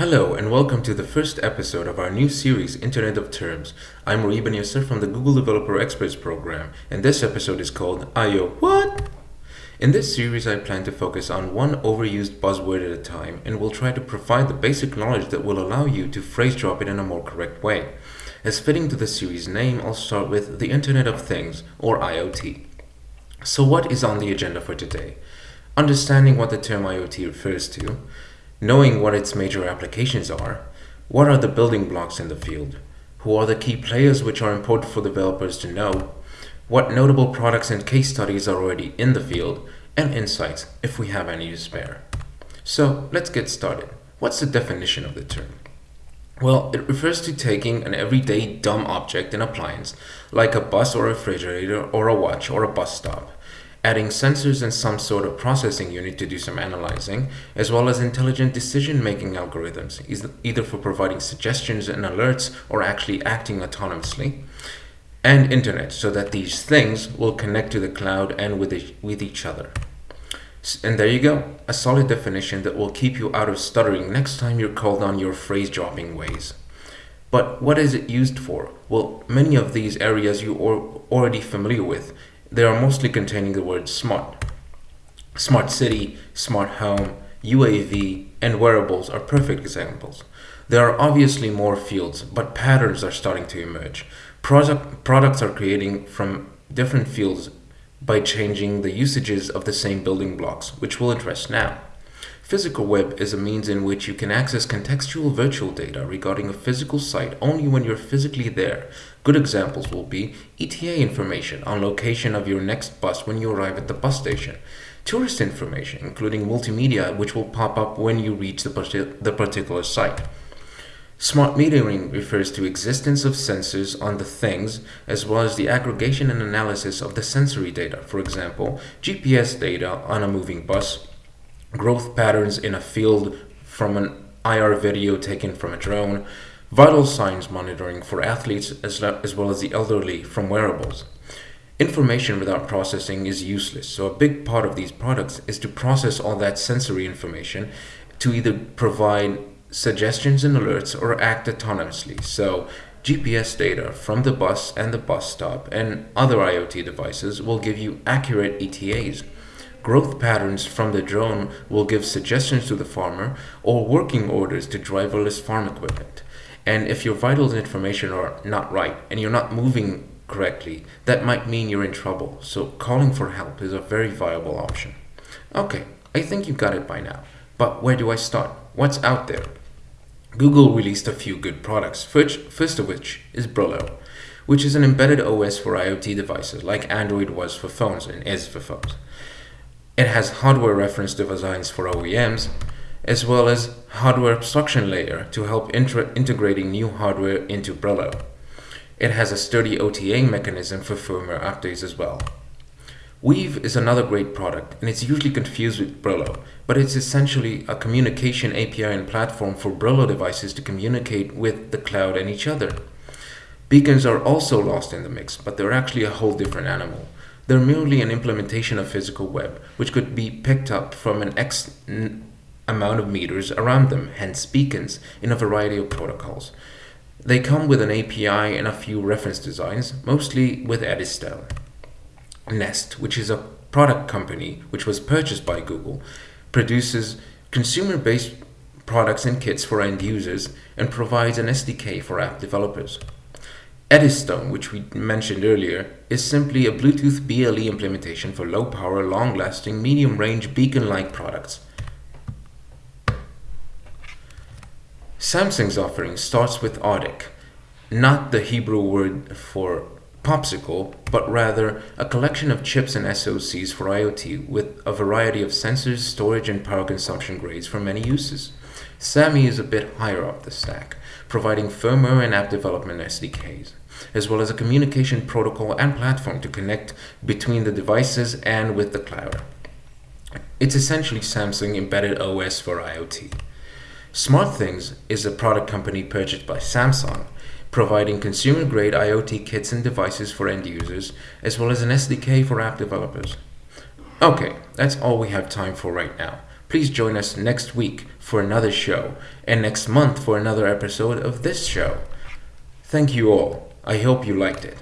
Hello and welcome to the first episode of our new series Internet of Terms. I'm Rui Ben Yasser from the Google Developer Experts program and this episode is called IO What? In this series I plan to focus on one overused buzzword at a time and will try to provide the basic knowledge that will allow you to phrase drop it in a more correct way. As fitting to the series name, I'll start with the Internet of Things or IoT. So what is on the agenda for today? Understanding what the term IoT refers to, knowing what its major applications are, what are the building blocks in the field, who are the key players which are important for developers to know, what notable products and case studies are already in the field, and insights if we have any to spare. So let's get started. What's the definition of the term? Well, it refers to taking an everyday dumb object and appliance, like a bus or a refrigerator or a watch or a bus stop, adding sensors and some sort of processing unit to do some analyzing, as well as intelligent decision-making algorithms, either for providing suggestions and alerts or actually acting autonomously, and internet, so that these things will connect to the cloud and with, with each other. And there you go, a solid definition that will keep you out of stuttering next time you're called on your phrase dropping ways. But what is it used for? Well, many of these areas you are already familiar with, they are mostly containing the word smart. Smart city, smart home, UAV, and wearables are perfect examples. There are obviously more fields, but patterns are starting to emerge. Product, products are creating from different fields by changing the usages of the same building blocks, which we'll address now. Physical web is a means in which you can access contextual virtual data regarding a physical site only when you're physically there. Good examples will be ETA information on location of your next bus when you arrive at the bus station, tourist information including multimedia which will pop up when you reach the, the particular site. Smart metering refers to existence of sensors on the things as well as the aggregation and analysis of the sensory data. For example, GPS data on a moving bus, growth patterns in a field from an IR video taken from a drone, vital signs monitoring for athletes as, well as the elderly from wearables. Information without processing is useless, so a big part of these products is to process all that sensory information to either provide suggestions and alerts or act autonomously. So GPS data from the bus and the bus stop and other IoT devices will give you accurate ETAs. Growth patterns from the drone will give suggestions to the farmer or working orders to driverless farm equipment. And if your vitals information are not right and you're not moving correctly, that might mean you're in trouble. So calling for help is a very viable option. Okay, I think you got it by now. But where do I start? What's out there? Google released a few good products, first of which is Brillo, which is an embedded OS for IoT devices like Android was for phones and is for phones. It has hardware reference designs for OEMs, as well as hardware abstraction layer to help integrating new hardware into Brillo. It has a sturdy OTA mechanism for firmware updates as well. Weave is another great product and it's usually confused with Brillo, but it's essentially a communication API and platform for Brillo devices to communicate with the cloud and each other. Beacons are also lost in the mix, but they're actually a whole different animal. They're merely an implementation of physical web, which could be picked up from an X amount of meters around them, hence beacons, in a variety of protocols. They come with an API and a few reference designs, mostly with Eddystone. Nest, which is a product company which was purchased by Google, produces consumer-based products and kits for end users and provides an SDK for app developers. Eddystone, which we mentioned earlier, is simply a Bluetooth BLE implementation for low-power, long-lasting, medium-range beacon-like products. Samsung's offering starts with Artik, not the Hebrew word for popsicle, but rather a collection of chips and SoCs for IoT with a variety of sensors, storage, and power consumption grades for many uses. SAMI is a bit higher up the stack, providing firmware and app development SDKs, as well as a communication protocol and platform to connect between the devices and with the cloud. It's essentially Samsung embedded OS for IoT. SmartThings is a product company purchased by Samsung providing consumer-grade IoT kits and devices for end users, as well as an SDK for app developers. Okay, that's all we have time for right now. Please join us next week for another show and next month for another episode of this show. Thank you all. I hope you liked it.